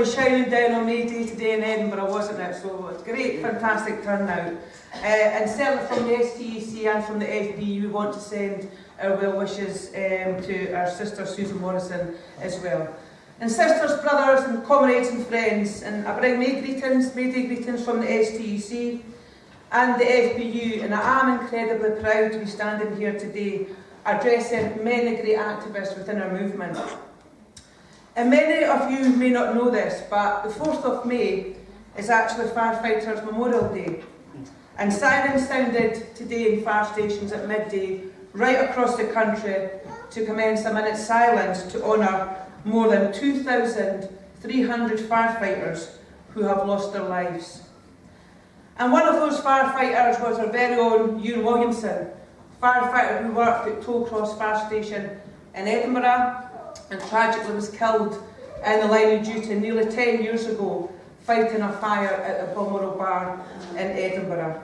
was shining down on me day to day in Edinburgh, wasn't it? So it's great, fantastic turnout. Uh, and certainly from the STUC and from the FB, we want to send our well wishes um, to our sister Susan Morrison as well. And sisters, brothers and comrades and friends, and I bring May greetings, May Day greetings from the STUC and the FBU, and I am incredibly proud to be standing here today addressing many great activists within our movement. And many of you may not know this, but the 4th of May is actually Firefighters Memorial Day. And sirens sounded today in fire stations at midday right across the country to commence a minute's silence to honour more than 2,300 firefighters who have lost their lives. And one of those firefighters was our very own Ewan Williamson, firefighter who worked at Tollcross Fire Station in Edinburgh and tragically was killed in the line of duty nearly 10 years ago fighting a fire at the Balmoral Bar in Edinburgh.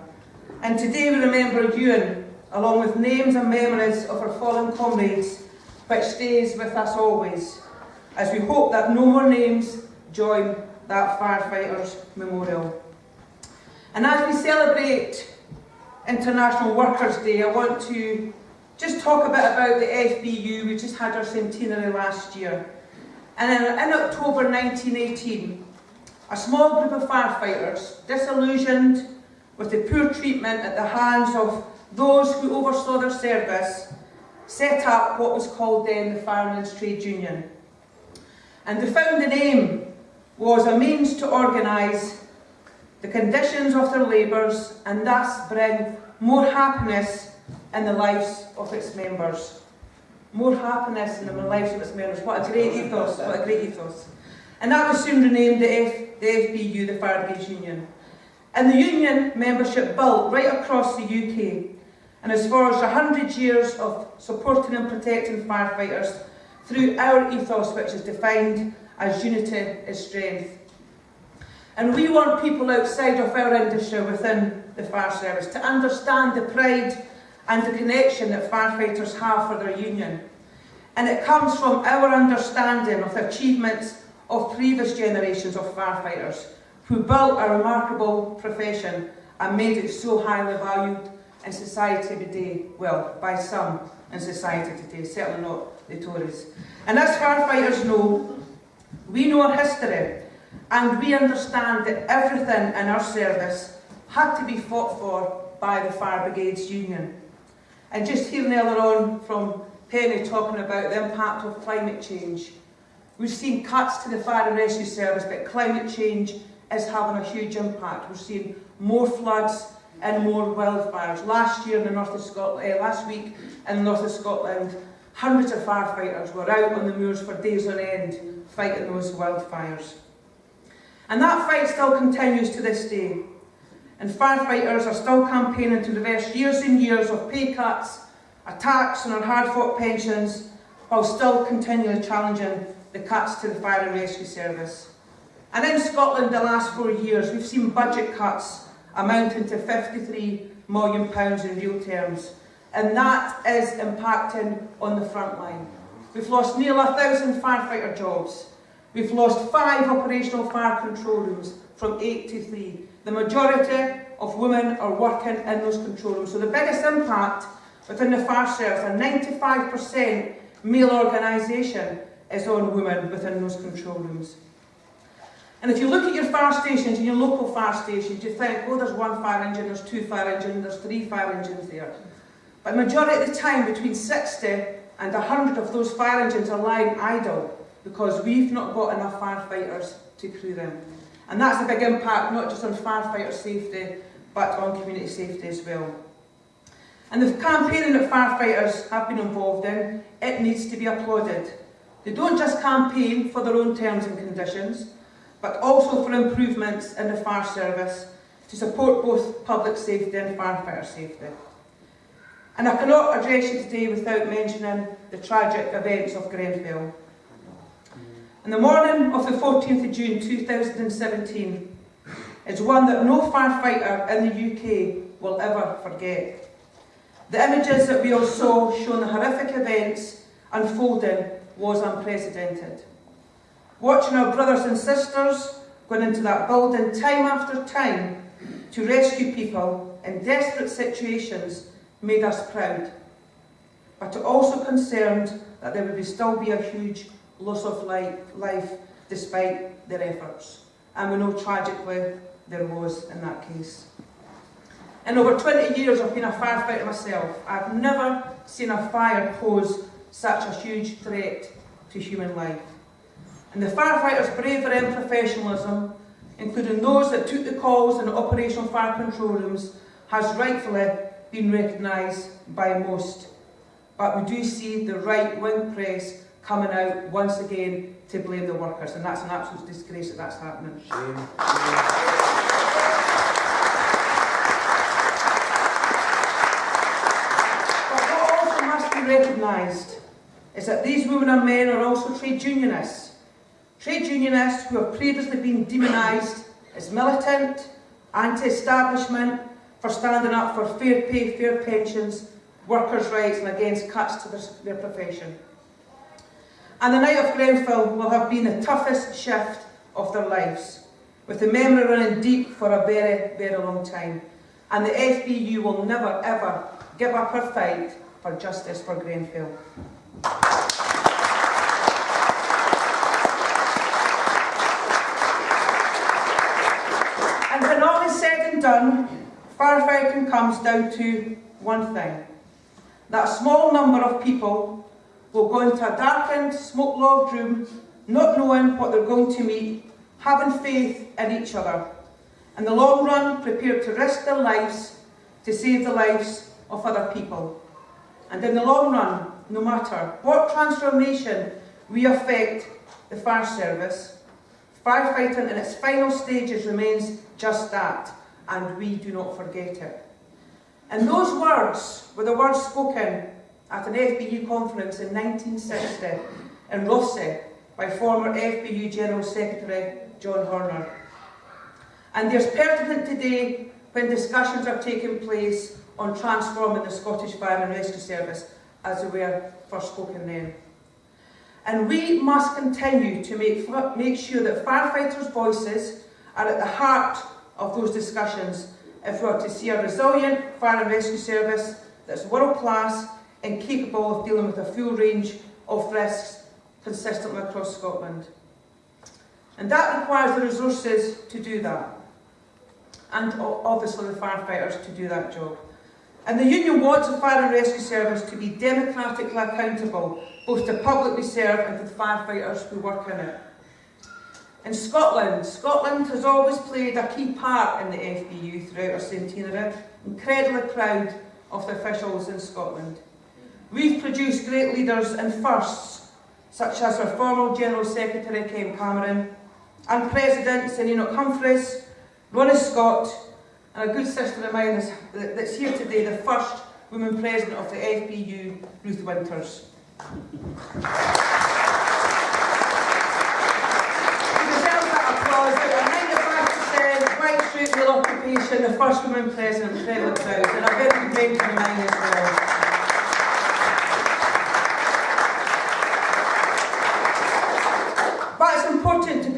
And today we remember Ewan, along with names and memories of our fallen comrades, which stays with us always, as we hope that no more names join that firefighters memorial. And as we celebrate International Workers' Day, I want to just talk a bit about the FBU. We just had our centenary last year. And in, in October 1918, a small group of firefighters, disillusioned with the poor treatment at the hands of those who oversaw their service, set up what was called then the Firemen's Trade Union. And the founding aim was a means to organise the conditions of their labours and thus bring more happiness in the lives of its members. More happiness in the lives of its members. What a great ethos, what a great ethos. And that was soon renamed the, F, the FBU, the Fire Brigade Union. And the union membership built right across the UK and as has forged 100 years of supporting and protecting firefighters through our ethos, which is defined as unity is strength. And we want people outside of our industry within the fire service to understand the pride and the connection that firefighters have for their union. And it comes from our understanding of the achievements of previous generations of firefighters who built a remarkable profession and made it so highly valued in society today, well, by some in society today, certainly not the Tories. And as firefighters know, we know our history and we understand that everything in our service had to be fought for by the Fire Brigades Union. And just hearing earlier on from Penny talking about the impact of climate change. We've seen cuts to the fire and rescue service, but climate change is having a huge impact. We're seeing more floods and more wildfires. Last year in the north of Scotland, uh, last week in the north of Scotland, hundreds of firefighters were out on the moors for days on end fighting those wildfires. And that fight still continues to this day. And firefighters are still campaigning to reverse years and years of pay cuts, attacks on our hard-fought pensions, while still continually challenging the cuts to the fire and rescue service. And in Scotland, the last four years, we've seen budget cuts amounting to £53 million in real terms. And that is impacting on the front line. We've lost nearly a thousand firefighter jobs. We've lost five operational fire control rooms from eight to three. The majority of women are working in those control rooms. So the biggest impact within the fire service, a 95% male organisation, is on women within those control rooms. And if you look at your fire stations and your local fire stations, you think, oh, there's one fire engine, there's two fire engines, there's three fire engines there. But the majority of the time, between 60 and 100 of those fire engines are lying idle because we've not got enough firefighters to crew them. And that's a big impact, not just on firefighter safety, but on community safety as well. And the campaigning that firefighters have been involved in, it needs to be applauded. They don't just campaign for their own terms and conditions, but also for improvements in the fire service to support both public safety and firefighter safety. And I cannot address you today without mentioning the tragic events of Grenfell. On the morning of the 14th of June 2017 is one that no firefighter in the UK will ever forget. The images that we all saw showing the horrific events unfolding was unprecedented. watching our brothers and sisters going into that building time after time to rescue people in desperate situations made us proud. But it also concerned that there would still be a huge loss of life despite their efforts. And we know tragically there was in that case. In over 20 years of being a firefighter myself, I've never seen a fire pose such a huge threat to human life. And the firefighters' bravery and professionalism, including those that took the calls in the operational fire control rooms, has rightfully been recognised by most. But we do see the right-wing press coming out once again to blame the workers, and that's an absolute disgrace that that's happening. Shame. But what also must be recognised is that these women and men are also trade unionists. Trade unionists who have previously been demonised as militant, anti-establishment, for standing up for fair pay, fair pensions, workers' rights and against cuts to their, their profession. And the night of Grenfell will have been the toughest shift of their lives, with the memory running deep for a very, very long time. And the FBU will never, ever give up her fight for justice for Grenfell. And when all is said and done, Firefighting comes down to one thing. That small number of people will go into a darkened, smoke-logged room, not knowing what they're going to meet, having faith in each other. In the long run, prepared to risk their lives to save the lives of other people. And in the long run, no matter what transformation we affect the fire service, firefighting in its final stages remains just that, and we do not forget it. And those words were the words spoken at an FBU conference in 1960 in Rothesay by former FBU General Secretary John Horner. And they're pertinent today when discussions are taking place on transforming the Scottish Fire and Rescue Service as they were first spoken then. And we must continue to make, make sure that firefighters' voices are at the heart of those discussions if we are to see a resilient fire and rescue service that's world class and capable of dealing with a full range of risks consistently across Scotland. And that requires the resources to do that. And obviously the firefighters to do that job. And the Union wants the Fire and Rescue Service to be democratically accountable, both to public we serve and to the firefighters who work in it. In Scotland, Scotland has always played a key part in the FBU throughout our centenary. Incredibly proud of the officials in Scotland. We've produced great leaders and firsts, such as our former General Secretary Ken Cameron, and Presidents in Enoch Humphreys, Ronnie Scott, and a good sister of mine that's here today, the first woman President of the FBU, Ruth Winters. straight male occupation, the first woman president, Trevor Proud, and a very good mention of mine as well. But it's important to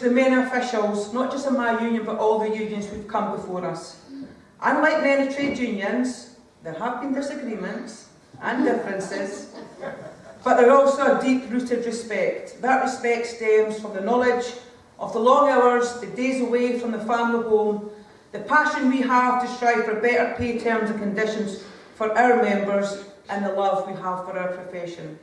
the many officials, not just in my union, but all the unions who've come before us. Unlike many trade unions, there have been disagreements and differences, but there are also a deep-rooted respect. That respect stems from the knowledge of the long hours, the days away from the family home, the passion we have to strive for better pay terms and conditions for our members and the love we have for our profession.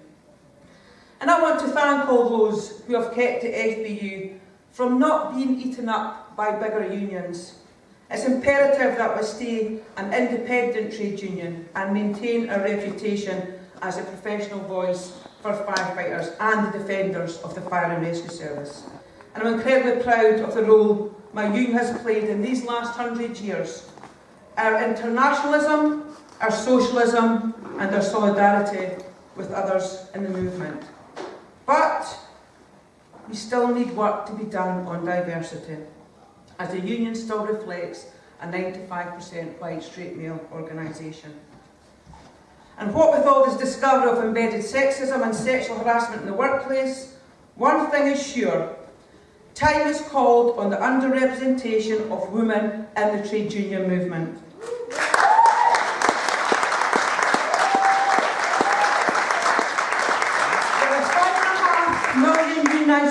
And I want to thank all those who have kept the FBU from not being eaten up by bigger unions. It's imperative that we stay an independent trade union and maintain our reputation as a professional voice for firefighters and the defenders of the fire and rescue service and I'm incredibly proud of the role my union has played in these last hundred years. Our internationalism, our socialism and our solidarity with others in the movement. We still need work to be done on diversity, as the union still reflects a 95% white straight male organisation. And what with all this discovery of embedded sexism and sexual harassment in the workplace, one thing is sure, time is called on the underrepresentation of women in the trade union movement.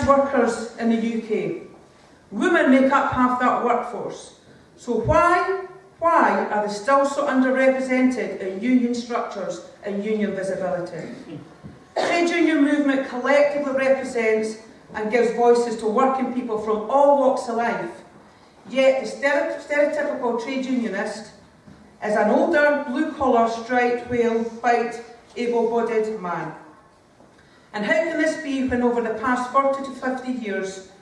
Workers in the UK. Women make up half that workforce. So why, why are they still so underrepresented in union structures and union visibility? Trade union movement collectively represents and gives voices to working people from all walks of life. Yet the stereotypical trade unionist is an older, blue-collar, striped, whale, white, able-bodied man. And how can this be when over the past 40 to 50 years,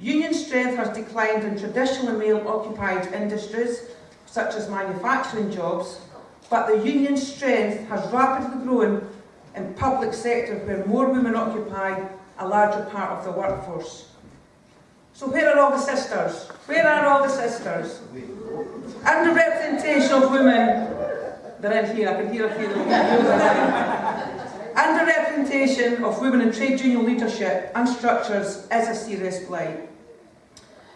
union strength has declined in traditionally male-occupied industries, such as manufacturing jobs, but the union strength has rapidly grown in public sector where more women occupy a larger part of the workforce. So where are all the sisters? Where are all the sisters? And the representation of women. They're in here, I can hear a few of them. Underrepresentation of women in trade union leadership and structures is a serious blight.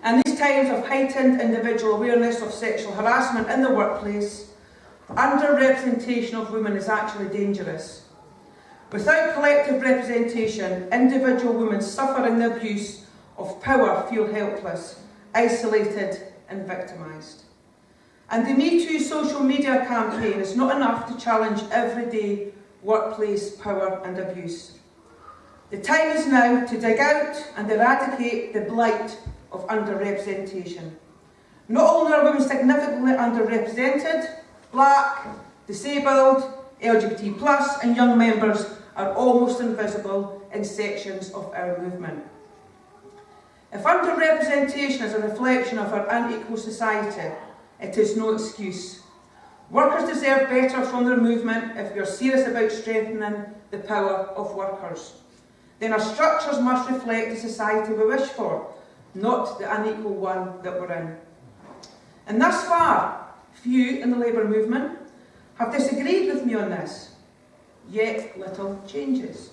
In these times of heightened individual awareness of sexual harassment in the workplace, underrepresentation of women is actually dangerous. Without collective representation, individual women suffering the abuse of power feel helpless, isolated and victimised. And the Me Too social media campaign is not enough to challenge everyday workplace power and abuse. The time is now to dig out and eradicate the blight of underrepresentation. Not only are women significantly underrepresented, black, disabled, LGBT plus and young members are almost invisible in sections of our movement. If underrepresentation is a reflection of our unequal society, it is no excuse. Workers deserve better from their movement if we are serious about strengthening the power of workers. Then our structures must reflect the society we wish for, not the unequal one that we're in. And thus far, few in the labour movement have disagreed with me on this yet little changes.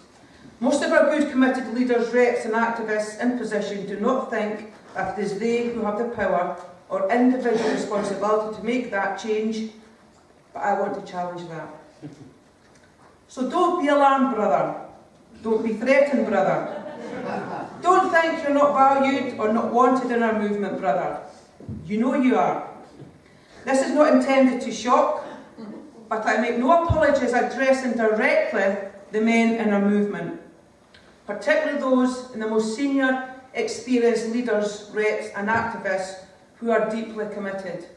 Most of our good committed leaders, reps and activists in position do not think that it is they who have the power or individual responsibility to make that change, but I want to challenge that. So don't be alarmed, brother. Don't be threatened, brother. Don't think you're not valued or not wanted in our movement, brother. You know you are. This is not intended to shock but I make no apologies addressing directly the men in our movement, particularly those in the most senior, experienced leaders, reps and activists who are deeply committed.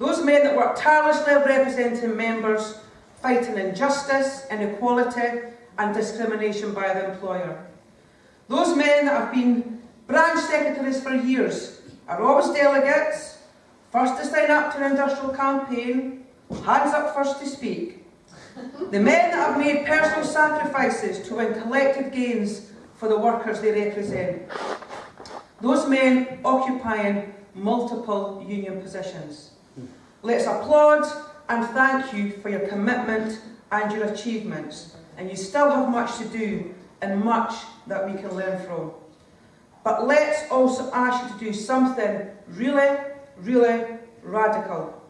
Those men that work tirelessly representing members, fighting injustice, inequality and discrimination by the employer. Those men that have been branch secretaries for years are always delegates, first to sign up to an industrial campaign, hands up first to speak. The men that have made personal sacrifices to win collective gains for the workers they represent. Those men occupying multiple union positions. Let's applaud and thank you for your commitment and your achievements. And you still have much to do and much that we can learn from. But let's also ask you to do something really, really radical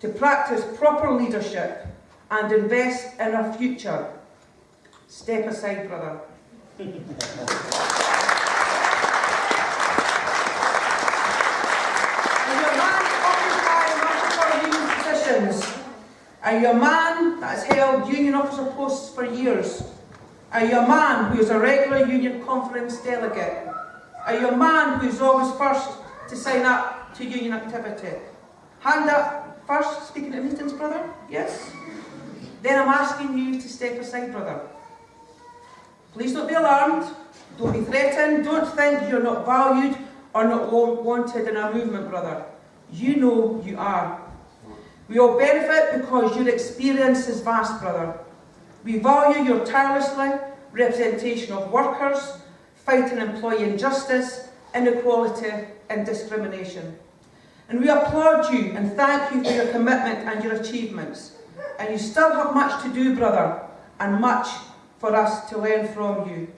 to practice proper leadership and invest in our future. Step aside, brother. Are you a man that has held union officer posts for years? Are you a man who is a regular union conference delegate? Are you a man who is always first to sign up to union activity? Hand up First, speaking at meetings, brother? Yes? Then I'm asking you to step aside, brother. Please don't be alarmed. Don't be threatened. Don't think you're not valued or not wanted in our movement, brother. You know you are. We all benefit because your experience is vast, brother. We value your tirelessly representation of workers, fighting employee injustice, inequality and discrimination. And we applaud you and thank you for your commitment and your achievements. And you still have much to do, brother, and much for us to learn from you.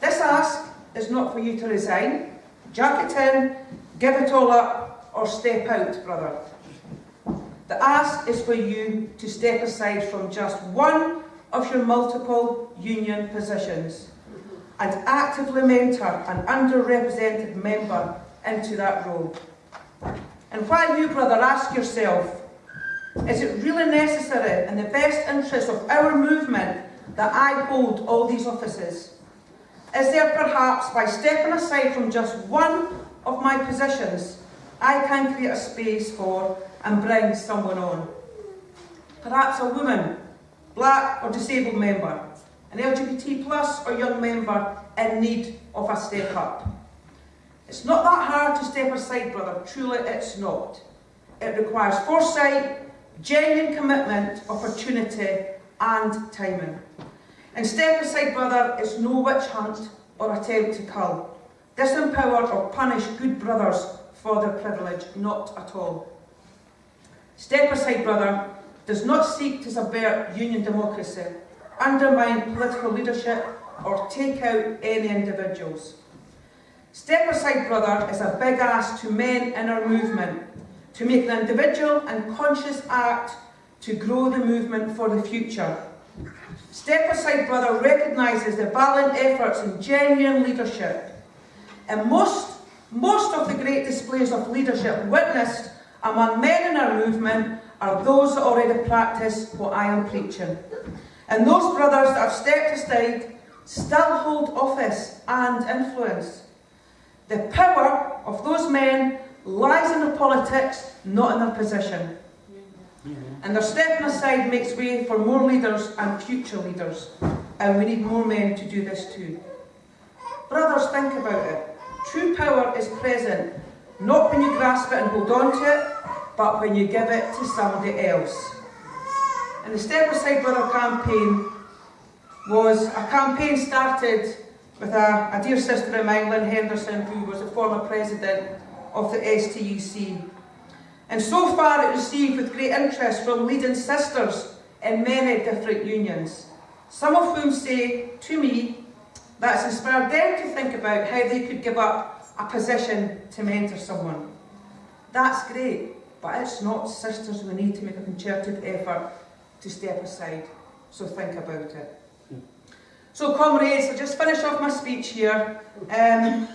This ask is not for you to resign, jack it in, give it all up, or step out, brother. The ask is for you to step aside from just one of your multiple union positions and actively mentor an underrepresented member into that role. And while you, brother, ask yourself, is it really necessary in the best interest of our movement that I hold all these offices? Is there perhaps, by stepping aside from just one of my positions, I can create a space for and bring someone on? Perhaps a woman, black or disabled member, an LGBT plus or young member in need of a step up. It's not that hard to step aside, brother, truly it's not. It requires foresight, genuine commitment, opportunity and timing. And step aside, brother, is no witch hunt or attempt to cull, disempower or punish good brothers for their privilege, not at all. Step aside, brother, does not seek to subvert union democracy, undermine political leadership or take out any individuals. Step Aside Brother is a big ask to men in our movement to make an individual and conscious act to grow the movement for the future. Step Aside Brother recognises the valiant efforts and genuine leadership. And most, most of the great displays of leadership witnessed among men in our movement are those that already practice what I am preaching. And those brothers that have stepped aside still hold office and influence. The power of those men lies in their politics, not in their position. And their stepping aside makes way for more leaders and future leaders. And we need more men to do this too. Brothers, think about it. True power is present, not when you grasp it and hold on to it, but when you give it to somebody else. And the Step Aside Brother campaign was a campaign started with a, a dear sister mine, Lynn Henderson, who was the former president of the STUC. And so far it received with great interest from leading sisters in many different unions, some of whom say to me that it's inspired them to think about how they could give up a position to mentor someone. That's great, but it's not sisters we need to make a concerted effort to step aside. So think about it. So comrades, I'll just finish off my speech here. Um,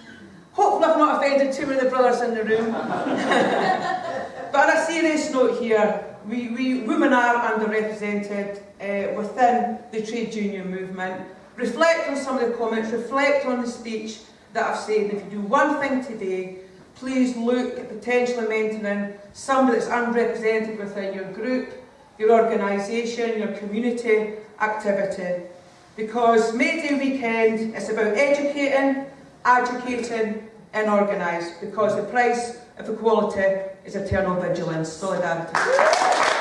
hopefully I've not offended too many of the brothers in the room. but on a serious note here, we, we women are underrepresented uh, within the trade union movement. Reflect on some of the comments, reflect on the speech that I've said. If you do one thing today, please look at potentially mentoring somebody that's unrepresented within your group, your organisation, your community activity. Because May Day weekend is about educating, educating and organised because the price of equality is eternal vigilance. Solidarity.